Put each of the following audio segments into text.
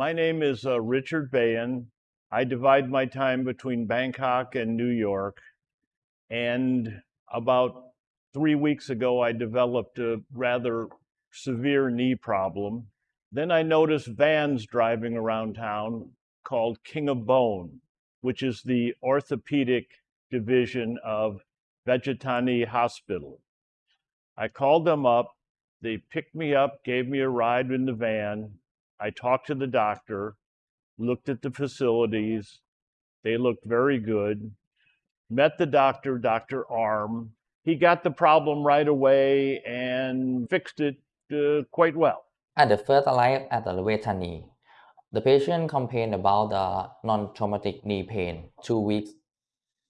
My name is uh, Richard Bayan. I divide my time between Bangkok and New York. And about three weeks ago, I developed a rather severe knee problem. Then I noticed vans driving around town called King of Bone, which is the orthopedic division of Vejthani Hospital. I called them up. They picked me up, gave me a ride in the van. I talked to the doctor, looked at the facilities. They looked very good. Met the doctor, Dr. Arm. He got the problem right away and fixed it uh, quite well. At the first arrival at the Vejthani, the patient complained about the non-traumatic knee pain two weeks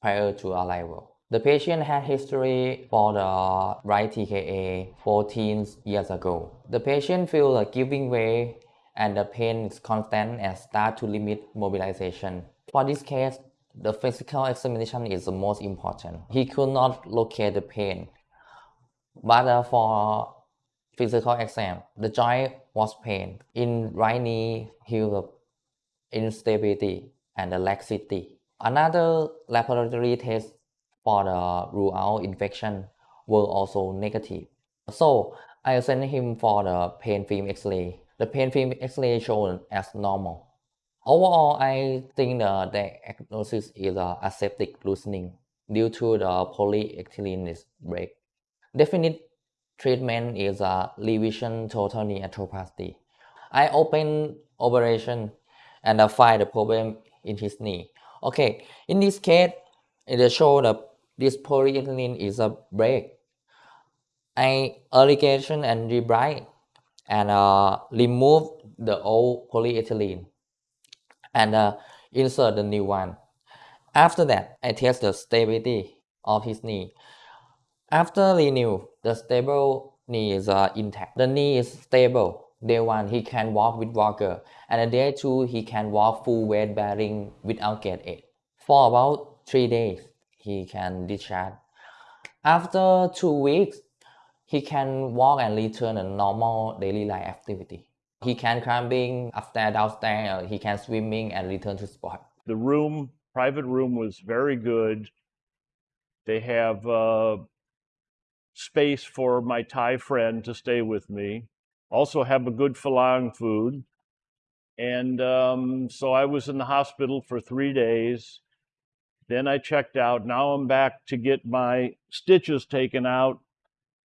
prior to arrival. The patient had history for the right TKA 14 years ago. The patient feels like giving way and the pain is constant and start to limit mobilization. For this case, the physical examination is the most important. He could not locate the pain. But uh, for physical exam, the joint was pain. In right knee, he was instability and the laxity. Another laboratory test for the rule out infection were also negative. So I sent him for the plain film X-ray. The plain film X-ray showed as normal. Overall, I think the diagnosis is a aseptic loosening due to the polyethylene break. Definite treatment is a revision total knee arthroplasty. I open operation and I find the problem in his knee. Okay, in this case, it shows that this polyethylene is a break. I irrigation and debride and uh, remove the old polyethylene and uh, insert the new one. After that, I test the stability of his knee. After renew, the stable knee is uh, intact. The knee is stable. Day one, he can walk with walker, and day two, he can walk full weight bearing without gait aid. For about three days, he can discharge. After two weeks, he can walk and return a normal daily life activity. He can climbing upstairs, downstairs, he can swimming and return to sport. The room, private room was very good. They have uh, space for my Thai friend to stay with me. Also have a good Falang food. And um, so I was in the hospital for three days. Then I checked out. Now I'm back to get my stitches taken out.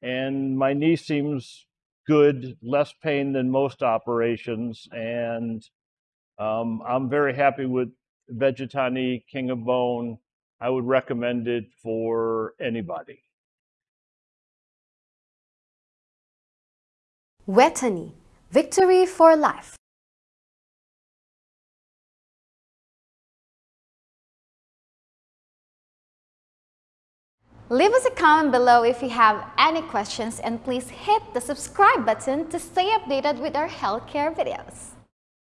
And my knee seems good, less pain than most operations. And um, I'm very happy with Vejthani King of Bone. I would recommend it for anybody. Vejthani, victory for life. Leave us a comment below if you have any questions and please hit the subscribe button to stay updated with our healthcare videos.